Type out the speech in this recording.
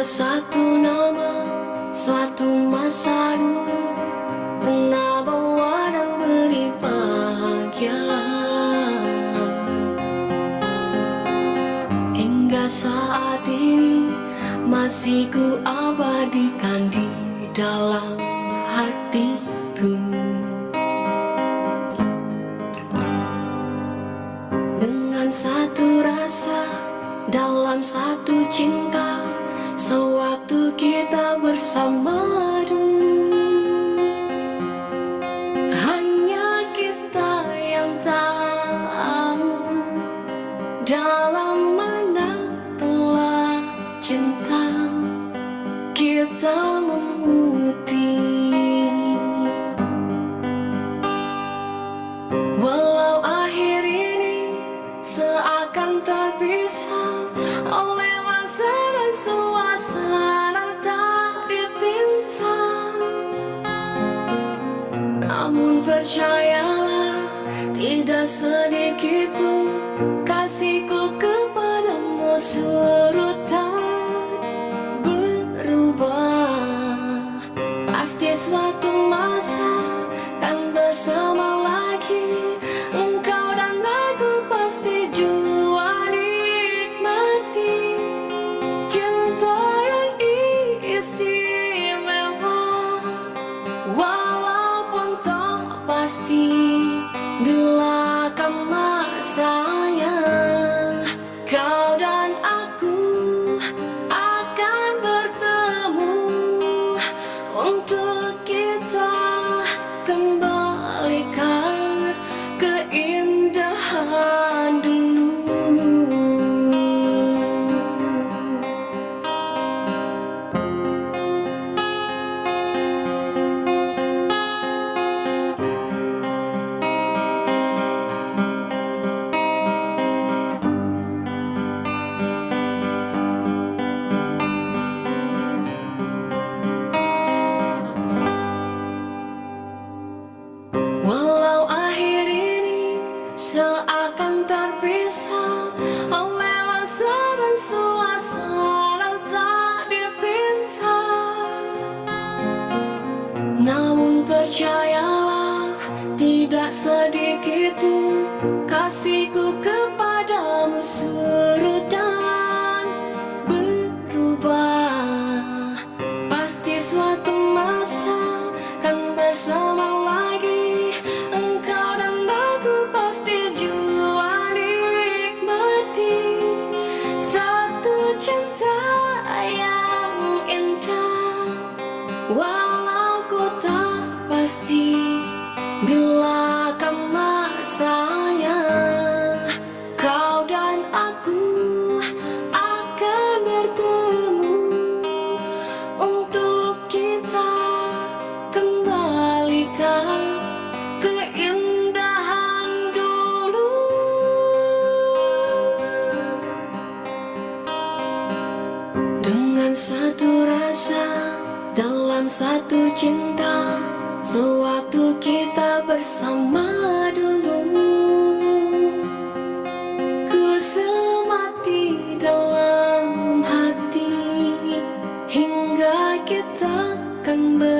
satu nama Suatu masa dulu. Pernah bawa dan beri bahagia. Hingga saat ini Masih ku abadikan di dalam hatiku. Dengan satu rasa Dalam satu cinta bersama dulu. Hanya kita yang tahu Dalam mana telah cinta kita memutih Namun percayalah tidak sedikit pun kasihku kepadamu surut dan berubah. Pasti suatu masa Bila seakan terpisah. Oleh masa dan suasana tak dipinta. Namun percayalah tidak sedikit Bila kan masanya Kau dan aku akan bertemu. Untuk kita kembalikan keindahan dulu. Dengan satu rasa dalam satu cinta Sewaktu kita bersama dulu Ku semati dalam hati. Hingga kita kan ber